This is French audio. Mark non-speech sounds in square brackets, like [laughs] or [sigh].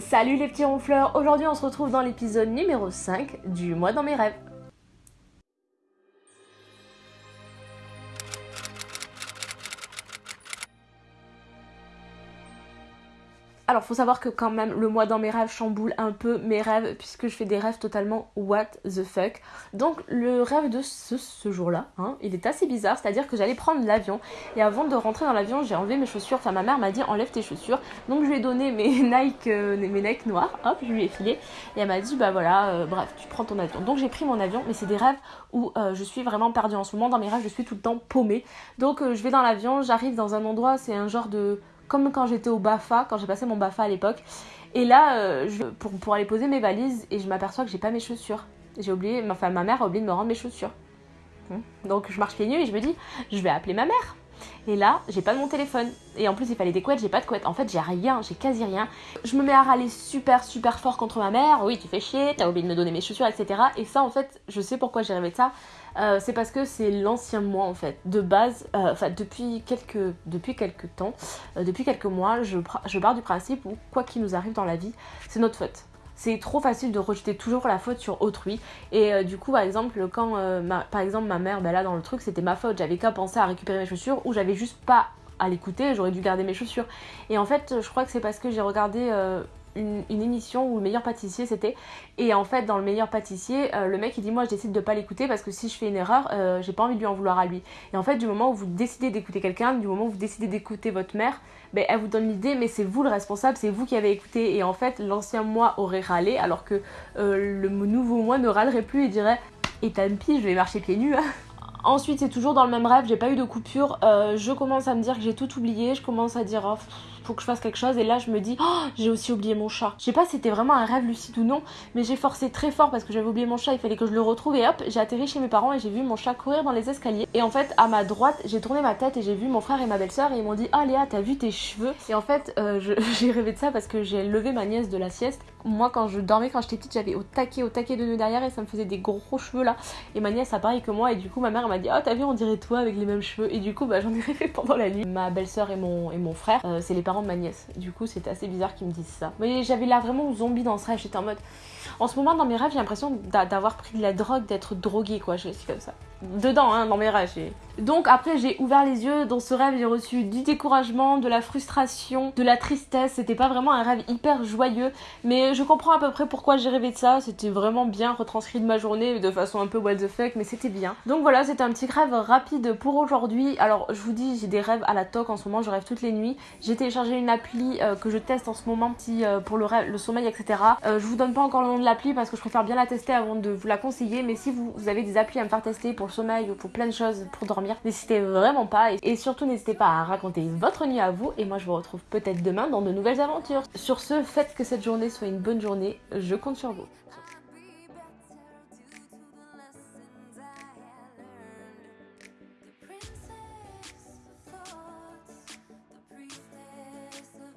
Salut les petits ronfleurs, aujourd'hui on se retrouve dans l'épisode numéro 5 du mois dans mes rêves. Alors faut savoir que quand même le mois dans mes rêves chamboule un peu mes rêves puisque je fais des rêves totalement what the fuck. Donc le rêve de ce, jour-là, hein, il est assez bizarre, c'est-à-dire que j'allais prendre l'avion et avant de rentrer dans l'avion j'ai enlevé mes chaussures, enfin ma mère m'a dit enlève tes chaussures. Donc je lui ai donné mes [laughs] Nike, euh, mes Nike noirs, hop je lui ai filé et elle m'a dit bah voilà euh, bref tu prends ton avion. Donc j'ai pris mon avion mais c'est des rêves où euh, je suis vraiment perdue en ce moment dans mes rêves je suis tout le temps paumée. Donc je vais dans l'avion, j'arrive dans un endroit, c'est un genre de comme quand j'étais au BAFA, quand j'ai passé mon BAFA à l'époque. Et là, euh, pour, pour, aller poser mes valises, et je m'aperçois que j'ai pas mes chaussures. J'ai oublié, enfin ma mère a oublié de me rendre mes chaussures. Hmm. Donc je marche pieds nus et je me dis, je vais appeler ma mère. Et là, j'ai pas de mon téléphone. Et en plus, il fallait des couettes, j'ai pas de couettes. En fait, j'ai rien, j'ai quasi rien. Je me mets à râler super, super fort contre ma mère. Oui, tu fais chier, t'as oublié de me donner mes chaussures, etc. Et ça, en fait, je sais pourquoi j'ai rêvé de ça. Euh, c'est parce que c'est l'ancien moi en fait. De base, euh, depuis quelques, depuis quelques temps, euh, depuis quelques mois, je, je du principe où quoi qu'il nous arrive dans la vie, c'est notre faute c'est trop facile de rejeter toujours la faute sur autrui. Et du coup, par exemple, quand ma, par exemple ma mère, ben là dans le truc, c'était ma faute. J'avais qu'à penser à récupérer mes chaussures ou j'avais juste pas à l'écouter, j'aurais dû garder mes chaussures. Et en fait, je crois que c'est parce que j'ai regardé une, émission où le meilleur pâtissier c'était. Et en fait dans le meilleur pâtissier euh, le mec il dit moi je décide de pas l'écouter parce que si je fais une erreur euh, j'ai pas envie de lui en vouloir à lui. Et en fait du moment où vous décidez d'écouter quelqu'un du moment où vous décidez d'écouter votre mère ben, elle vous donne l'idée mais c'est vous le responsable c'est vous qui avez écouté. Et en fait l'ancien moi aurait râlé alors que euh, le nouveau moi ne râlerait plus et dirait et tant pis je vais marcher pieds nus hein. Ensuite, c'est toujours dans le même rêve, j'ai pas eu de coupure. je commence à me dire que j'ai tout oublié. Je commence à dire, oh, faut que je fasse quelque chose. Et là, je me dis, oh, j'ai aussi oublié mon chat. Je sais pas si c'était vraiment un rêve lucide ou non, mais j'ai forcé très fort parce que j'avais oublié mon chat. Il fallait que je le retrouve. Et hop, j'ai atterri chez mes parents et j'ai vu mon chat courir dans les escaliers. Et en fait, à ma droite, j'ai tourné ma tête et j'ai vu mon frère et ma belle-sœur. Et ils m'ont dit, ah Léa, t'as vu tes cheveux? Et en fait, euh, [laughs] j'ai rêvé de ça parce que j'ai levé ma nièce de la sieste. Moi, quand je dormais, quand j'étais petite, j'avais au taquet, au taquet de nœuds derrière et ça me faisait des gros cheveux là. Et ma nièce a pareil que moi. Et du coup, ma mère m'a dit, oh, t'as vu, on dirait toi avec les mêmes cheveux. Et du coup, bah, j'en ai rêvé pendant la nuit. Ma belle-sœur et mon, et mon frère, euh, c'est les parents de ma nièce. Du coup, c'était assez bizarre qu'ils me disent ça. Mais j'avais là vraiment zombie dans ce rêve. J'étais en mode. En ce moment, dans mes rêves, j'ai l'impression d'avoir pris de la drogue, d'être droguée, quoi. Je suis comme ça. Dedans, hein, dans mes rêves. Donc après j'ai ouvert les yeux, dans ce rêve j'ai reçu du découragement, de la frustration, de la tristesse, c'était pas vraiment un rêve hyper joyeux, mais je comprends à peu près pourquoi j'ai rêvé de ça, c'était vraiment bien retranscrit de ma journée de façon un peu what the fuck, mais c'était bien. Donc voilà, c'était un petit rêve rapide pour aujourd'hui. Alors je vous dis, j'ai des rêves à la toque en ce moment, je rêve toutes les nuits. J'ai téléchargé une appli euh, que je teste en ce moment euh, pour le, rêve, le sommeil, etc. Euh, je vous donne pas encore le nom de l'appli parce que je préfère bien la tester avant de vous la conseiller, mais si vous, vous avez des applis à me faire tester pour sommeil ou pour plein de choses pour dormir, N'hésitez vraiment pas et surtout n'hésitez pas à raconter votre nuit à vous et moi je vous retrouve peut-être demain dans de nouvelles aventures. Sur ce, faites que cette journée soit une bonne journée, je compte sur vous.